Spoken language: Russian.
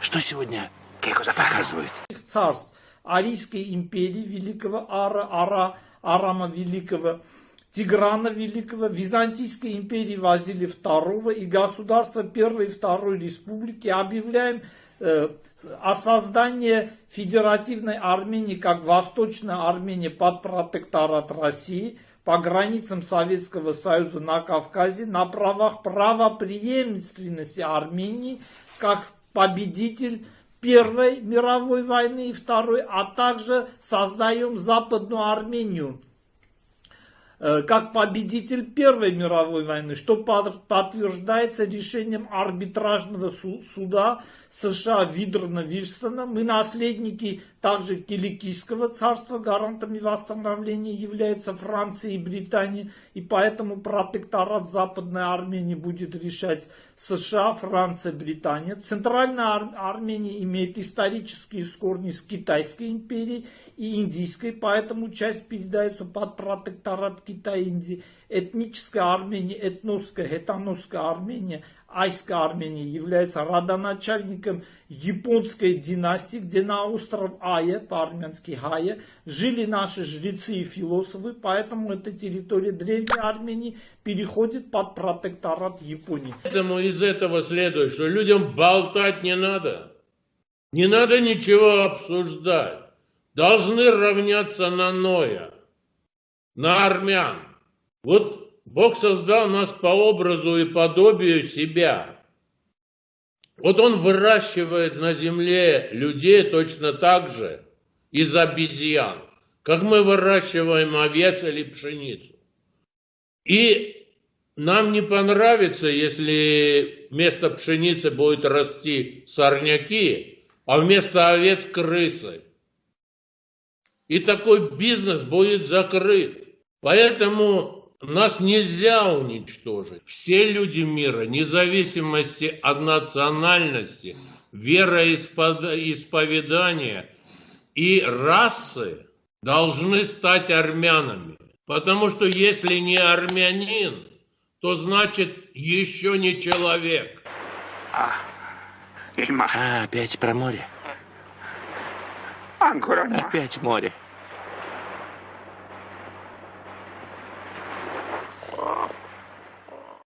Что сегодня показывают? царств. Арийской империи Великого Ара, Ара, Арама Великого, Тиграна Великого, Византийской империи Вазили II и государства Первой и Второй Республики объявляем э, о создании Федеративной Армении как Восточная Армения под протекторат России по границам Советского Союза на Кавказе на правах правопреемственности Армении как победитель Первой мировой войны и Второй, а также создаем Западную Армению как победитель Первой мировой войны, что подтверждается решением арбитражного суда США Видрона Вильстона. Мы наследники также Киликийского царства, гарантами восстановления являются Франция и Британия, и поэтому протекторат Западной Армении будет решать США, Франция, Британия. Центральная Ар Армения имеет исторические корни с Китайской империей и Индийской, поэтому часть передается под протекторат И Индии. Этническая Армения, этносская, этаносская Армения – Айская Армения является родоначальником японской династии, где на остров Ая, по-армянски Хая, жили наши жрецы и философы, поэтому эта территория Древней Армении переходит под протекторат Японии. Поэтому из этого следует, что людям болтать не надо. Не надо ничего обсуждать. Должны равняться на Ноя, на армян. Вот Бог создал нас по образу и подобию себя. Вот Он выращивает на земле людей точно так же из обезьян, как мы выращиваем овец или пшеницу. И нам не понравится, если вместо пшеницы будет расти сорняки, а вместо овец крысы. И такой бизнес будет закрыт. Поэтому нас нельзя уничтожить. Все люди мира, независимости от национальности, вероисповедания и расы, должны стать армянами. Потому что если не армянин, то значит еще не человек. Mare. А, опять про море. Опять море.